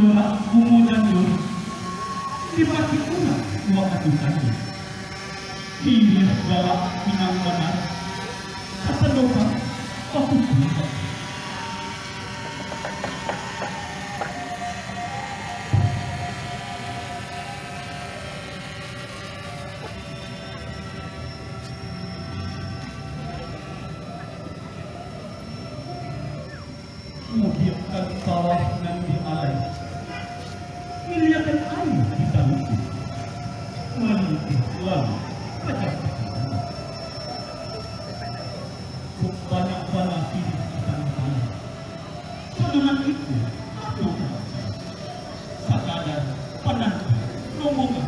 jorak kumu dan yuri dipaki pula dua katukannya Hingga segala pinang benar kata doa aku bisa Mudiakan sawah banyak-banyak hidup di tanah. So dengan itu, aku sadar penat, nunggu